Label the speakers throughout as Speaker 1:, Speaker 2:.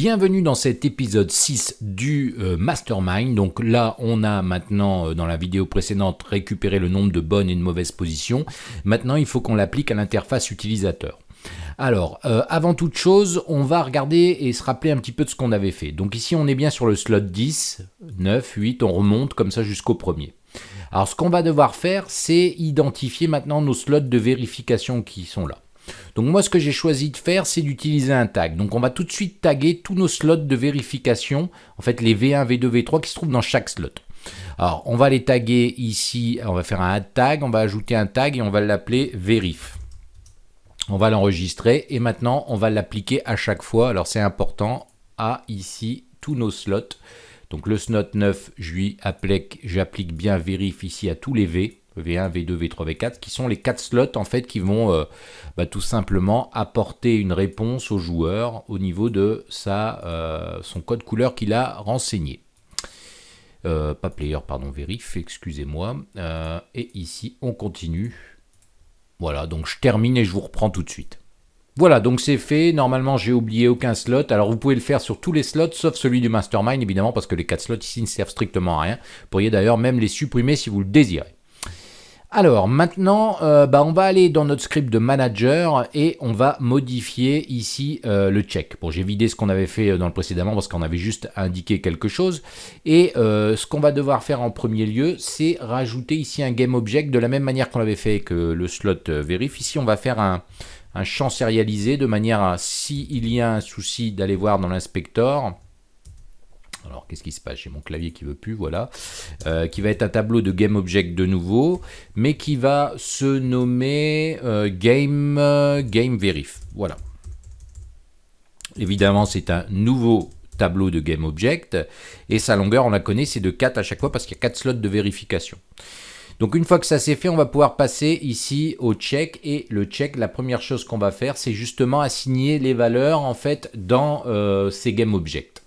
Speaker 1: Bienvenue dans cet épisode 6 du euh, Mastermind. Donc là, on a maintenant, euh, dans la vidéo précédente, récupéré le nombre de bonnes et de mauvaises positions. Maintenant, il faut qu'on l'applique à l'interface utilisateur. Alors, euh, avant toute chose, on va regarder et se rappeler un petit peu de ce qu'on avait fait. Donc ici, on est bien sur le slot 10, 9, 8, on remonte comme ça jusqu'au premier. Alors, ce qu'on va devoir faire, c'est identifier maintenant nos slots de vérification qui sont là. Donc moi, ce que j'ai choisi de faire, c'est d'utiliser un tag. Donc on va tout de suite taguer tous nos slots de vérification, en fait les V1, V2, V3 qui se trouvent dans chaque slot. Alors on va les taguer ici, on va faire un add tag, on va ajouter un tag et on va l'appeler verif. On va l'enregistrer et maintenant on va l'appliquer à chaque fois. Alors c'est important à ici tous nos slots. Donc le slot 9, j'applique bien vérif ici à tous les V. V1, V2, V3, V4, qui sont les quatre slots en fait qui vont euh, bah, tout simplement apporter une réponse au joueur au niveau de sa, euh, son code couleur qu'il a renseigné. Euh, pas player, pardon, vérif, excusez-moi. et ici, on continue. Voilà, donc je termine et je vous reprends tout de suite. Voilà, donc c'est fait. Normalement, j'ai oublié aucun slot. Alors, vous pouvez le faire sur tous les slots, sauf celui du Mastermind, évidemment, parce que les quatre slots ici ne servent strictement à rien. Vous pourriez d'ailleurs même les supprimer si vous le désirez. Alors maintenant, euh, bah, on va aller dans notre script de manager et on va modifier ici euh, le check. Bon, j'ai vidé ce qu'on avait fait euh, dans le précédemment parce qu'on avait juste indiqué quelque chose. Et ce qu'on va devoir faire en premier lieu, c'est rajouter ici un game object de la même manière qu'on l'avait fait que le slot vérif. Ici, on va faire un, un champ sérialisé de manière à, s'il y a un souci, d'aller voir dans l'inspecteur alors qu'est-ce qui se passe? J'ai mon clavier qui veut plus, voilà. Euh, qui va être un tableau de GameObject de nouveau, mais qui va se nommer euh, Game, euh, Game Verif. Voilà. Évidemment, c'est un nouveau tableau de GameObject, et sa longueur, on la connaît, c'est de 4 à chaque fois, parce qu'il y a 4 slots de vérification. Donc une fois que ça c'est fait, on va pouvoir passer ici au check et le check, la première chose qu'on va faire, c'est justement assigner les valeurs en fait dans ces GameObjects.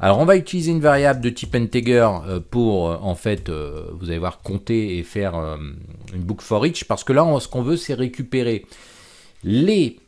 Speaker 1: Alors on va utiliser une variable de type integer euh, pour euh, en fait, euh, vous allez voir, compter et faire une boucle for each parce que là ce qu'on veut c'est récupérer les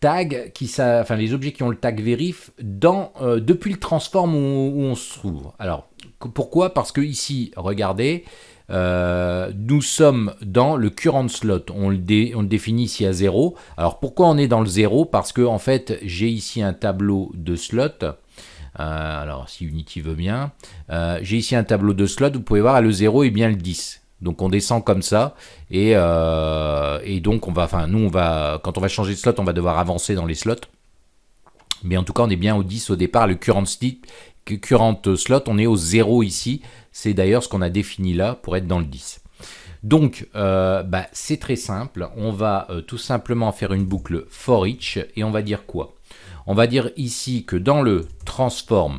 Speaker 1: tags, qui, enfin les objets qui ont le tag verif dans, depuis le transform où, on se trouve. Alors pourquoi? Parce que ici, regardez, nous sommes dans le current slot, on le, on le, définit ici à 0. Alors pourquoi on est dans le 0 Parce que en fait j'ai ici un tableau de slot euh, alors, si Unity veut bien. Euh, j'ai ici un tableau de slots. Vous pouvez voir, le 0 et bien le 10. Donc on descend comme ça et, euh, et, donc on va, enfin nous on va, quand on va changer de slot, on va devoir avancer dans les slots. Mais en tout cas on est bien au 10 au départ, le current, current slot, on est au 0 ici. C'est d'ailleurs ce qu'on a défini là pour être dans le 10. Donc bah, c'est très simple, on va tout simplement faire une boucle for each et on va dire quoi? On va dire ici que dans le transform,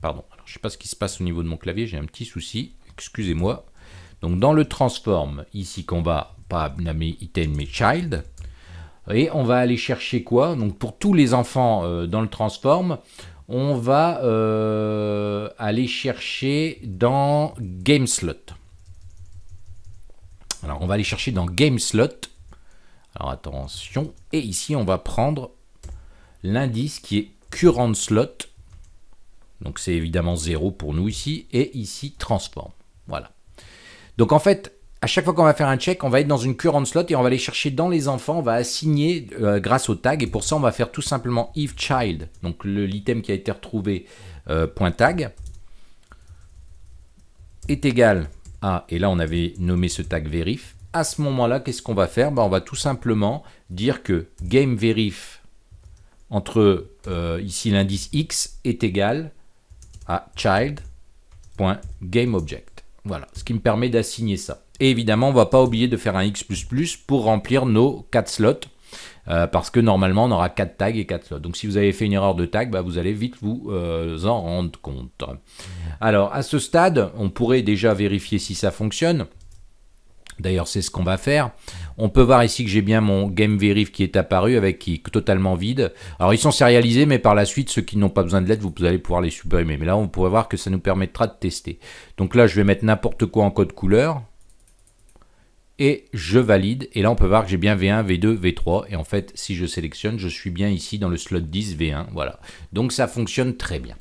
Speaker 1: pardon, alors je ne sais pas ce qui se passe au niveau de mon clavier, j'ai un petit souci, excusez-moi. Donc dans le transform, ici qu'on va pas nommer item mais child, et on va aller chercher quoi? Donc pour tous les enfants euh, dans le transform, on va euh, aller chercher dans GameSlot. Alors on va aller chercher dans GameSlot alors attention, et ici on va prendre l'indice qui est current slot, donc c'est évidemment 0 pour nous ici, et ici transform. Voilà. Donc en fait, à chaque fois qu'on va faire un check, on va être dans une current slot et on va aller chercher dans les enfants, on va assigner euh, grâce au tag, et pour ça on va faire tout simplement if child, donc l'item qui a été retrouvé, euh, point tag, est égal à, et là on avait nommé ce tag verif, à ce moment-là, qu'est-ce qu'on va faire? Ben, On va tout simplement dire que GameVerif entre euh, ici l'indice x est égal à child.gameObject. Voilà, ce qui me permet d'assigner ça. Et évidemment, on ne va pas oublier de faire un x++ pour remplir nos 4 slots, euh, parce que normalement, on aura 4 tags et 4 slots. Donc si vous avez fait une erreur de tag, bah, vous allez vite vous euh, en rendre compte. Alors, à ce stade, on pourrait déjà vérifier si ça fonctionne. D'ailleurs, c'est ce qu'on va faire. On peut voir ici que j'ai bien mon Game Verif qui est apparu avec qui est totalement vide. Alors, ils sont sérialisés, mais par la suite, ceux qui n'ont pas besoin de l'aide, vous allez pouvoir les supprimer. Mais là, on pourrait voir que ça nous permettra de tester. Donc là, je vais mettre n'importe quoi en code couleur. et je valide. Et là, on peut voir que j'ai bien V1, V2, V3. Et en fait, si je sélectionne, je suis bien ici dans le slot 10 V1. Voilà. Donc, ça fonctionne très bien.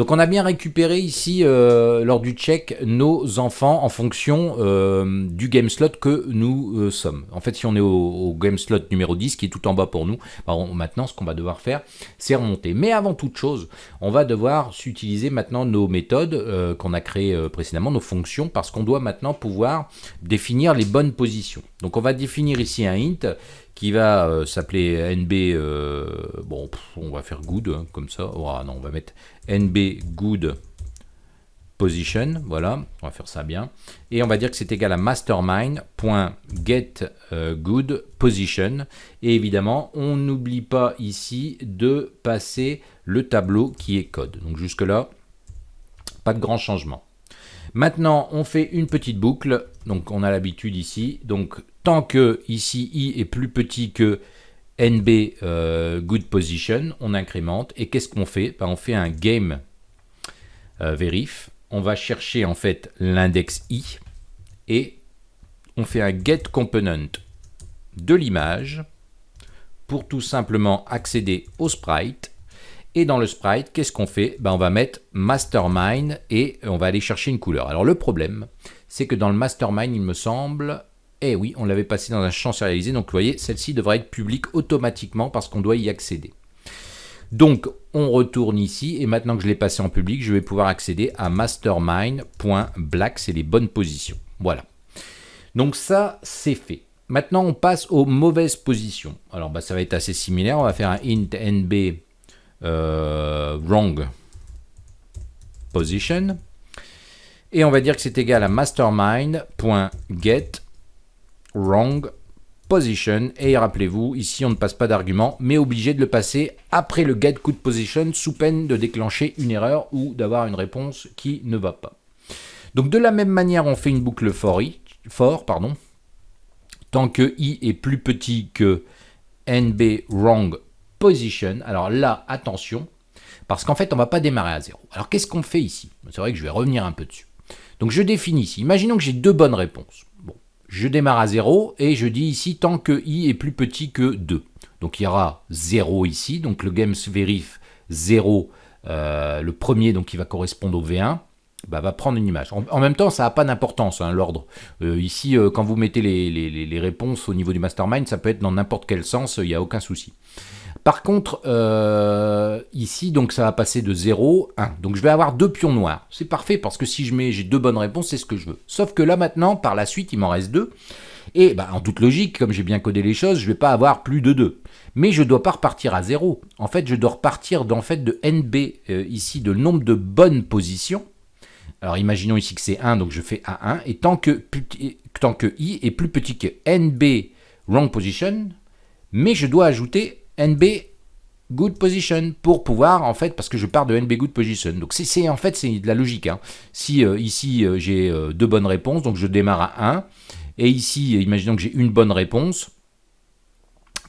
Speaker 1: Donc, on a bien récupéré ici, euh, lors du check, nos enfants en fonction euh, du game slot que nous euh, sommes. En fait, si on est au, game slot numéro 10, qui est tout en bas pour nous, bah, maintenant, ce qu'on va devoir faire, c'est remonter. Mais avant toute chose, on va devoir utiliser maintenant nos méthodes qu'on a créées précédemment, nos fonctions, parce qu'on doit maintenant pouvoir définir les bonnes position. Donc on va définir ici un int qui va s'appeler nb, bon on va faire good hein, comme ça, oh, non on va mettre nb good position, voilà, on va faire ça bien, et on va dire que c'est égal à mastermind.get euh, et évidemment on n'oublie pas ici de passer le tableau qui est code, donc jusque là pas de grand changement. Maintenant, on fait une petite boucle. Donc, on a l'habitude ici. Donc, tant que ici i est plus petit que nb euh, good position, on incrémente. Et qu'est-ce qu'on fait? Ben, On fait un game euh, verif. On va chercher en fait l'index i et on fait un get component de l'image pour tout simplement accéder au sprite et dans le sprite, qu'est-ce qu'on fait? Ben, On va mettre mastermind et on va aller chercher une couleur. Alors le problème, c'est que dans le mastermind, il me semble, eh oui, on l'avait passé dans un champ sérialisé, donc vous voyez, celle-ci devrait être publique automatiquement parce qu'on doit y accéder. Donc, on retourne ici, et maintenant que je l'ai passé en public, je vais pouvoir accéder à mastermind.black, c'est les bonnes positions. Voilà. Donc ça, c'est fait. Maintenant, on passe aux mauvaises positions. Alors, bah, ça va être assez similaire. On va faire un int nb euh, wrong position. Et on va dire que c'est égal à mastermind.get wrong position. Et rappelez-vous, ici on ne passe pas d'argument, mais obligé de le passer après le get good position sous peine de déclencher une erreur ou d'avoir une réponse qui ne va pas. Donc de la même manière, on fait une boucle for, i, for pardon, tant que i est plus petit que nb wrong position. Alors là, attention, parce qu'en fait, on ne va pas démarrer à zéro. Alors qu'est-ce qu'on fait ici? C'est vrai que je vais revenir un peu dessus. Donc je définis ici. Imaginons que j'ai deux bonnes réponses. Je démarre à 0 et je dis ici tant que i est plus petit que 2. Donc il y aura 0 ici. Donc le games verif 0, euh, le premier donc qui va correspondre au V1. Bah, va prendre une image. En, même temps, ça n'a pas d'importance, hein, l'ordre. Euh, ici, euh, quand vous mettez les, les, réponses au niveau du mastermind, ça peut être dans n'importe quel sens, il n'y a aucun souci. Par contre, euh, ici, donc ça va passer de 0, 1. Donc je vais avoir deux pions noirs. C'est parfait parce que si je mets, j'ai deux bonnes réponses, c'est ce que je veux. Sauf que là maintenant, par la suite, il m'en reste deux. Et bah, en toute logique, comme j'ai bien codé les choses, je ne vais pas avoir plus de 2. Mais je ne dois pas repartir à 0. En fait, je dois repartir en fait, de NB, euh, ici, de nombre de bonnes positions. Alors imaginons ici que c'est 1, donc je fais A1. Et tant que, tant que i est plus petit que NB wrong position, mais je dois ajouter NB good position pour pouvoir en fait parce que je pars de NB good position. Donc c'est en fait c'est de la logique hein. si euh, ici euh, j'ai euh, deux bonnes réponses donc je démarre à 1 et ici imaginons que j'ai une bonne réponse.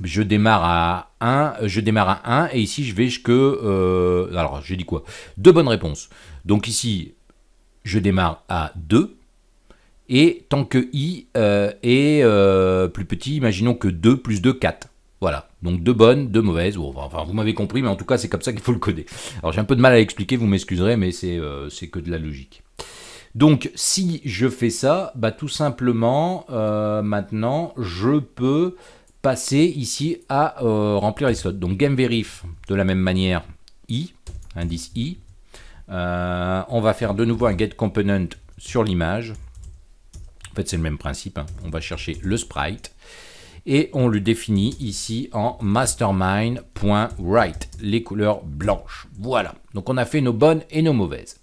Speaker 1: Je démarre à 1 je démarre à 1 et ici je vais que alors j'ai dit quoi? Deux bonnes réponses. Donc ici je démarre à 2 et tant que i est plus petit imaginons que 2 plus 2 4 voilà, donc deux bonnes, deux mauvaises, vous m'avez compris, mais en tout cas c'est comme ça qu'il faut le coder. Alors j'ai un peu de mal à l'expliquer, vous m'excuserez, mais euh, c'est que de la logique. Donc si je fais ça, bah, tout simplement, euh, maintenant je peux passer ici à euh, remplir les slots. Donc gameverif de la même manière, i, indice i. on va faire de nouveau un get sur l'image. En fait c'est le même principe, hein. on va chercher le sprite et on le définit ici en mastermind.write, les couleurs blanches. Voilà, donc on a fait nos bonnes et nos mauvaises.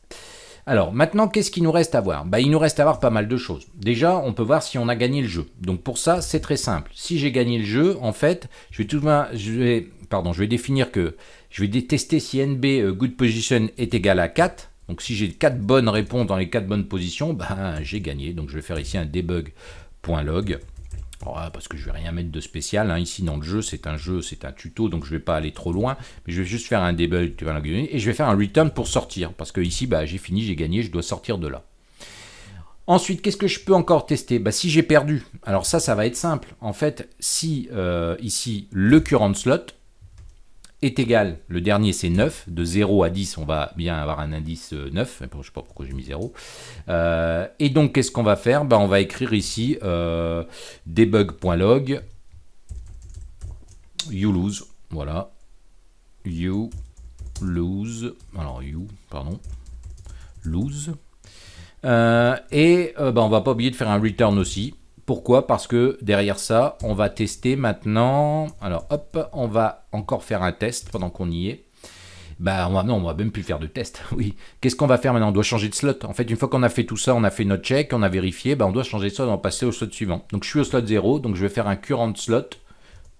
Speaker 1: Alors maintenant, qu'est-ce qu'il nous reste à voir? Bah, Il nous reste à voir pas mal de choses. Déjà, on peut voir si on a gagné le jeu. Donc pour ça, c'est très simple. Si j'ai gagné le jeu, en fait, je vais, tout, je vais, pardon, je vais définir que je vais tester si NB euh, good position est égal à 4. Donc si j'ai 4 bonnes réponses dans les 4 bonnes positions, ben, j'ai gagné. Donc je vais faire ici un debug.log parce que je vais rien mettre de spécial. Hein. Ici dans le jeu, c'est un jeu, c'est un tuto, donc je vais pas aller trop loin. Mais je vais juste faire un debug et je vais faire un return pour sortir. Parce que ici, bah, j'ai fini, j'ai gagné, je dois sortir de là. Ensuite, qu'est-ce que je peux encore tester? Bah, Si j'ai perdu, alors ça, ça va être simple. En fait, si euh, ici, le current slot est égal, le dernier c'est 9, de 0 à 10, on va bien avoir un indice 9, euh, je ne sais pas pourquoi j'ai mis 0. Euh, et donc, qu'est-ce qu'on va faire? Bah, On va écrire ici debug.log you lose, voilà, you lose, alors you, pardon, lose, euh, et euh, bah, on va pas oublier de faire un return aussi. Pourquoi? Parce que derrière ça, on va tester maintenant. Alors hop, on va encore faire un test pendant qu'on y est. Bah non, on va même plus faire de test. Oui. Qu'est-ce qu'on va faire maintenant? On doit changer de slot. En fait, une fois qu'on a fait tout ça, on a fait notre check, on a vérifié, bah, on doit changer de slot, on va passer au slot suivant. Donc je suis au slot 0, donc je vais faire un current slot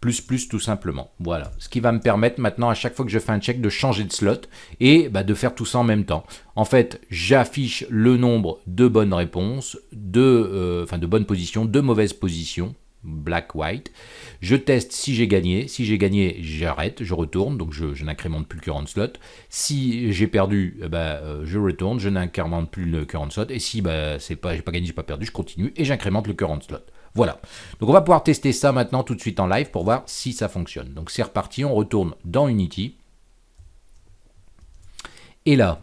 Speaker 1: plus plus tout simplement. Voilà, ce qui va me permettre maintenant à chaque fois que je fais un check de changer de slot et bah, de faire tout ça en même temps. En fait, j'affiche le nombre de bonnes réponses, de, euh, de bonnes positions, de mauvaises positions, black, white. Je teste si j'ai gagné. Si j'ai gagné, j'arrête, je retourne, donc je, n'incrémente plus le current slot. Si j'ai perdu, bah, je retourne, je n'incrémente plus le current slot. Et si bah, c'est pas, j'ai pas gagné, pas perdu, je continue et j'incrémente le current slot. Voilà. Donc on va pouvoir tester ça maintenant tout de suite en live pour voir si ça fonctionne. Donc c'est reparti, on retourne dans Unity. Et là,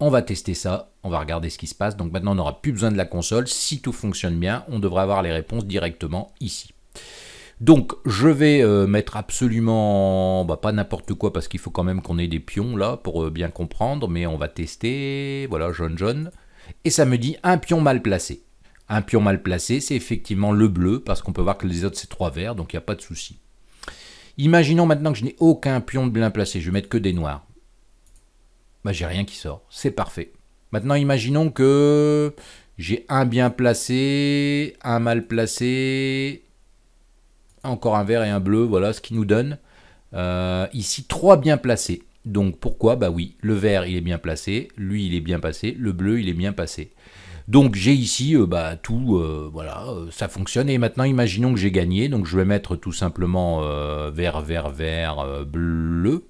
Speaker 1: on va tester ça, on va regarder ce qui se passe. Donc maintenant on n'aura plus besoin de la console. Si tout fonctionne bien, on devrait avoir les réponses directement ici. Donc je vais euh, mettre absolument, bah, pas n'importe quoi parce qu'il faut quand même qu'on ait des pions là pour euh, bien comprendre, mais on va tester, voilà, jaune jaune, et ça me dit un pion mal placé. Un pion mal placé, c'est effectivement le bleu, parce qu'on peut voir que les autres, c'est trois verts, donc il n'y a pas de souci. Imaginons maintenant que je n'ai aucun pion de bien placé, je vais mettre que des noirs. Bah, j'ai rien qui sort, c'est parfait. Maintenant, imaginons que j'ai un bien placé, un mal placé, encore un vert et un bleu, voilà ce qui nous donne. Euh, ici, trois bien placés. Donc pourquoi? Bah oui, le vert il est bien placé, lui il est bien passé, le bleu il est bien passé. Donc j'ai ici euh, bah, tout, euh, voilà, euh, ça fonctionne. Et maintenant, imaginons que j'ai gagné. Donc je vais mettre tout simplement vert, vert, vert, bleu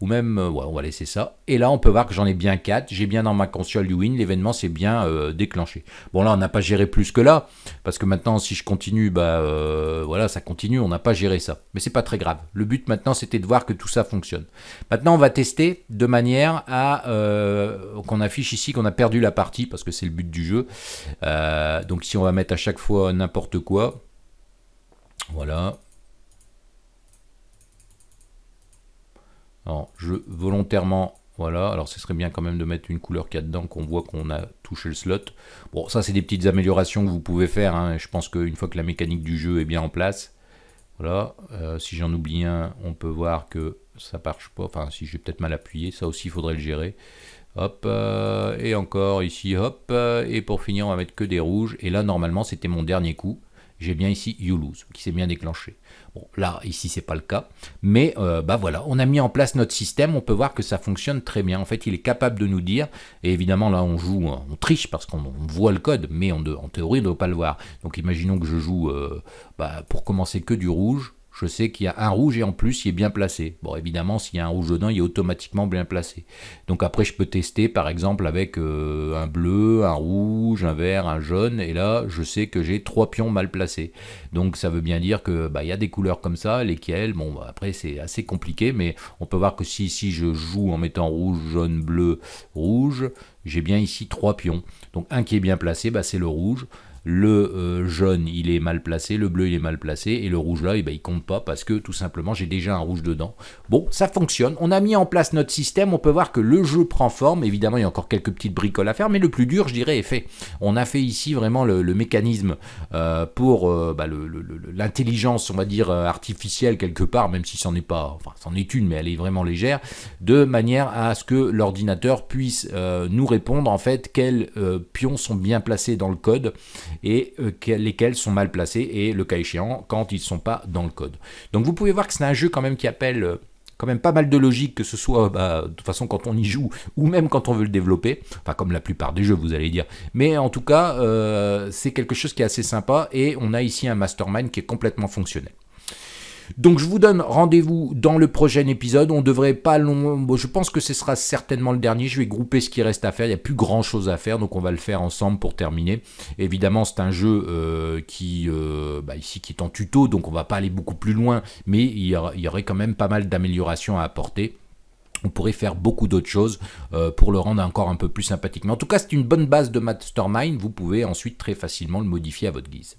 Speaker 1: ou même, euh, on va laisser ça. Et là, on peut voir que j'en ai bien 4, j'ai bien dans ma console du win, l'événement s'est bien euh, déclenché. Bon là, on n'a pas géré plus que là, parce que maintenant, si je continue, bah euh, voilà, ça continue, on n'a pas géré ça. Mais c'est pas très grave. Le but maintenant, c'était de voir que tout ça fonctionne. Maintenant, on va tester de manière à qu'on affiche ici qu'on a perdu la partie, parce que c'est le but du jeu. donc si on va mettre à chaque fois n'importe quoi, voilà, Alors, je volontairement, voilà, alors ce serait bien quand même de mettre une couleur qu'il y a dedans, qu'on voit qu'on a touché le slot. Bon, ça c'est des petites améliorations que vous pouvez faire, hein. je pense qu'une fois que la mécanique du jeu est bien en place, voilà, euh, si j'en oublie un, on peut voir que ça marche pas, enfin si j'ai peut-être mal appuyé, ça aussi il faudrait le gérer. Hop, euh, et encore ici, hop, euh, et pour finir on va mettre que des rouges, et là normalement c'était mon dernier coup, j'ai bien ici You Lose, qui s'est bien déclenché. Bon, là, ici, c'est pas le cas. Mais, euh, bah voilà, on a mis en place notre système, on peut voir que ça fonctionne très bien. En fait, il est capable de nous dire, et évidemment, là, on joue, on triche parce qu'on voit le code, mais en théorie, on ne doit pas le voir. Donc, imaginons que je joue, euh, bah, pour commencer, que du rouge je sais qu'il y a un rouge et en plus il est bien placé. Bon évidemment s'il y a un rouge dedans il est automatiquement bien placé. Donc après je peux tester par exemple avec euh, un bleu, un rouge, un vert, un jaune et là je sais que j'ai trois pions mal placés. Donc ça veut bien dire que bah, y a des couleurs comme ça, lesquelles, bon bah, après c'est assez compliqué mais on peut voir que si je joue en mettant rouge, jaune, bleu, rouge, j'ai bien ici trois pions. Donc un qui est bien placé, bah, c'est le rouge le euh, jaune il est mal placé, le bleu il est mal placé, et le rouge là eh ben, il compte pas parce que tout simplement j'ai déjà un rouge dedans. Bon, ça fonctionne, on a mis en place notre système, on peut voir que le jeu prend forme, évidemment il y a encore quelques petites bricoles à faire, mais le plus dur je dirais est fait. On a fait ici vraiment le, mécanisme euh, pour euh, bah, l'intelligence on va dire artificielle quelque part, même si c'en est pas, enfin c'en est une mais elle est vraiment légère, de manière à ce que l'ordinateur puisse nous répondre en fait quels pions sont bien placés dans le code et euh, lesquels sont mal placés et le cas échéant quand ils ne sont pas dans le code. Donc vous pouvez voir que c'est un jeu quand même qui appelle euh, quand même pas mal de logique, que ce soit bah, de toute façon quand on y joue ou même quand on veut le développer, enfin comme la plupart des jeux vous allez dire. Mais en tout cas, euh, c'est quelque chose qui est assez sympa et on a ici un mastermind qui est complètement fonctionnel. Donc je vous donne rendez-vous dans le prochain épisode. On devrait pas long. je pense que ce sera certainement le dernier. Je vais grouper ce qui reste à faire. Il n'y a plus grand chose à faire, donc on va le faire ensemble pour terminer. Évidemment, c'est un jeu euh, qui euh, bah, ici qui est en tuto, donc on va pas aller beaucoup plus loin, mais il y, aurait quand même pas mal d'améliorations à apporter on pourrait faire beaucoup d'autres choses euh, pour le rendre encore un peu plus sympathique. Mais en tout cas, c'est une bonne base de Mastermind. Vous pouvez ensuite très facilement le modifier à votre guise.